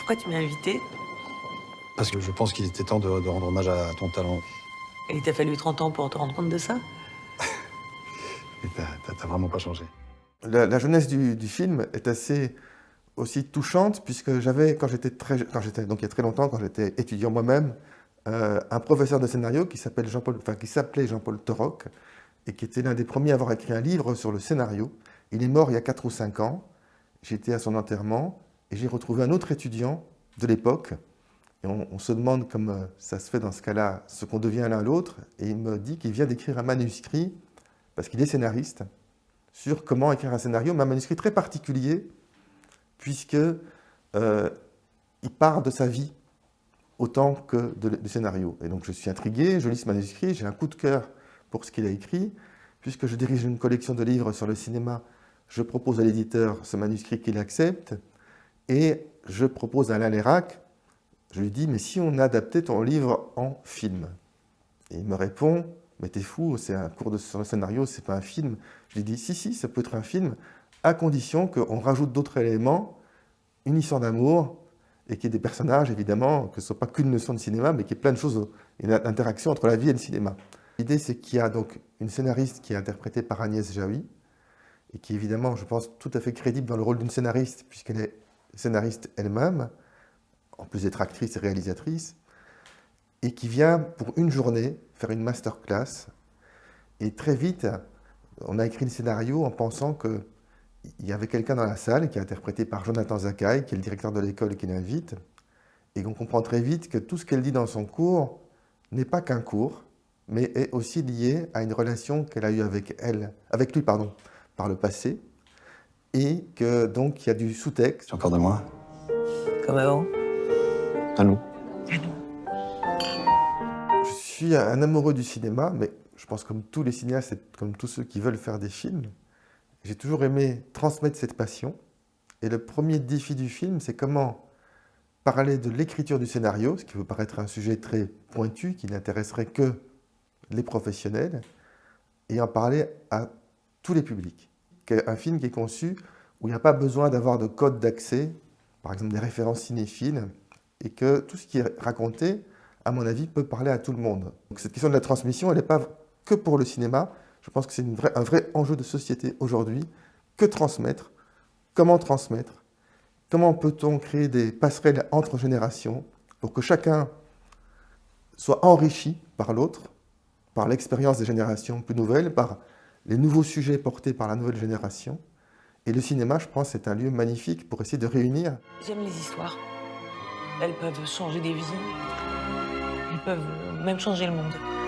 Pourquoi tu m'as invité? Parce que je pense qu'il était temps de, de rendre hommage à ton talent. Et il t'a fallu 30 ans pour te rendre compte de ça? Et t'as- vraiment pas changé. La, la jeunesse du, du film est assez aussi touchante puisque j'avais, quand j'étais très, quand j'étais, donc il y a très longtemps, quand j'étais étudiant moi-même, euh, un professeur de scénario qui s'appelle Jean-Paul, enfin qui s'appelait Jean-Paul Toroc et qui était l'un des premiers à avoir écrit un livre sur le scénario. Il est mort il y a 4 ou 5 ans. J'étais à son enterrement et j'ai retrouvé un autre étudiant de l'époque. On, se demande, comme euh, ça se fait dans ce cas-là, ce qu'on devient l'un l'autre. Et il me dit qu'il vient d'écrire un manuscrit, parce qu'il est scénariste, sur comment écrire un scénario, mais un manuscrit très particulier, puisque euh, il part de sa vie autant que du scénario. Et donc je suis intrigué, je lis ce manuscrit, j'ai un coup de cœur pour ce qu'il a écrit, puisque je dirige une collection de livres sur le cinéma, je propose à l'éditeur ce manuscrit qu'il accepte, et je propose à Alain Lérac, je lui dis, mais si on adaptait ton livre en film? Et il me répond, mais t'es fou, c'est un cours de scénario, c'est pas un film. Je lui dis, si, si, ça peut être un film, à condition qu'on rajoute d'autres éléments, une histoire d'amour, et qu'il y ait des personnages, évidemment, que ce soit pas qu'une leçon de cinéma, mais qu'il y ait plein de choses, une interaction entre la vie et le cinéma. L'idée, c'est qu'il y a donc une scénariste qui est interprétée par Agnès Jaoui, et qui est évidemment, je pense, tout à fait crédible dans le rôle d'une scénariste, puisqu'elle est scénariste elle-même, en plus d'être actrice et réalisatrice, et qui vient pour une journée faire une masterclass. Et très vite, on a écrit le scénario en pensant qu'il y avait quelqu'un dans la salle qui est interprété par Jonathan Zakai, qui est le directeur de l'école qui l'invite, et qu'on comprend très vite que tout ce qu'elle dit dans son cours n'est pas qu'un cours, mais est aussi lié à une relation qu'elle a eue avec avec lui, par le passé, et que donc il y a du sous-texte. C'est encore de moi Comme avant À nous. Je suis un amoureux du cinéma, mais je pense comme tous les cinéastes et comme tous ceux qui veulent faire des films, j'ai toujours aimé transmettre cette passion. Et le premier défi du film, c'est comment parler de l'écriture du scénario, ce qui peut paraître un sujet très pointu, qui n'intéresserait que les professionnels, et en parler à tous les publics. Un film qui est conçu où il n'y a pas besoin d'avoir de code d'accès, par exemple des références cinéphiles, et que tout ce qui est raconté, à mon avis, peut parler à tout le monde. Donc cette question de la transmission, elle n'est pas que pour le cinéma. Je pense que c'est un vrai enjeu de société aujourd'hui. Que transmettre? Comment transmettre? Comment peut-on créer des passerelles entre générations pour que chacun soit enrichi par l'autre, par l'expérience des générations plus nouvelles, par les nouveaux sujets portés par la nouvelle génération Et le cinéma, je pense, c'est un lieu magnifique pour essayer de réunir J'aime les histoires. Elles peuvent changer des vies. Elles peuvent même changer le monde.